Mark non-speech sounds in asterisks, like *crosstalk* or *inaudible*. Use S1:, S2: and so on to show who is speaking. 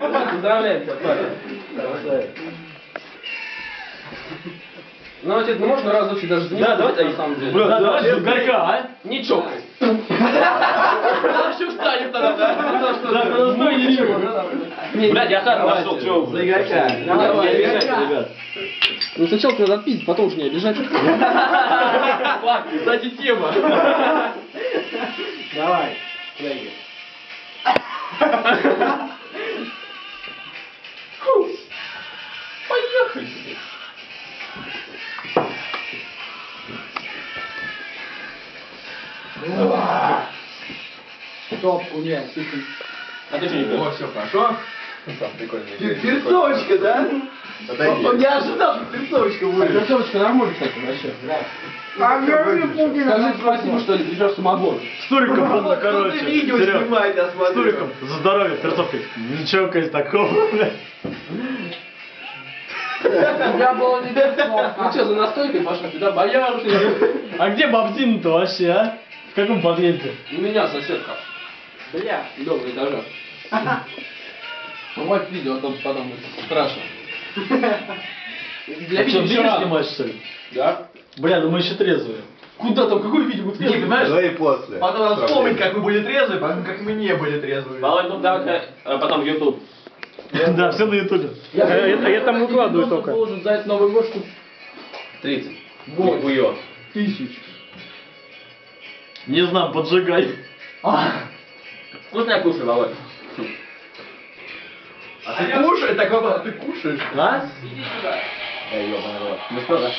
S1: Поздравляем тебя. Красавец. Ну, отец, ну можно разочек даже
S2: Да, давайте,
S1: на самом деле.
S2: Да, давай же угорка, а?
S1: Не чокай. Вообще встанет тогда, да?
S2: Да, подожди, ничего. Блядь, я хату нашел, чё вы?
S3: За Игорька.
S2: Давай,
S1: Давай,
S2: не обижайте,
S1: Игорька.
S2: ребят.
S1: Ну сначала надо отпить, потом уже не обижать.
S2: Кстати, тема.
S3: Давай. Леги. Топку нет.
S2: А пьешь?
S4: все хорошо.
S3: Перцовочка, да? Он не ожидал, что перцовочка будет.
S1: Перцовочка нормально, кстати, вообще. Скажи спасибо, что ли, припер самогон.
S2: С Туриком было, короче.
S3: ты видео снимает, я смотрю.
S2: Туриком за здоровье, перцовкой. Ничего, конечно, такого, блядь.
S1: У тебя было не перцовка. Ну что, за настойкой пошла? Туда боярышник.
S2: А где бабзин-то вообще, а? В каком подъезде?
S1: У меня соседка.
S3: Бля.
S1: Дома этажа. Вот видео, а то потом страшно. Для
S2: А что,
S1: видео
S2: снимаешь, что ли?
S1: Да?
S2: Бля, ну мы еще трезвые.
S1: Куда там, какое видео будет?
S3: Не, понимаешь?
S4: До и после.
S3: Потом надо вспомнить, как мы были трезвые, потом как мы не были трезвые.
S2: Володь, ну давай, а потом YouTube. *laughs* Да, все на ютубе.
S1: Я там выкладываю только. должен за этот Новый год штук
S2: 30.
S1: Вот. Тысяч.
S2: Не знаю, поджигай. Вкусная кушай, Володь.
S3: А ты кушаешь? Так а ты кушаешь?
S2: А?
S1: Иди сюда.
S2: Ну что, да?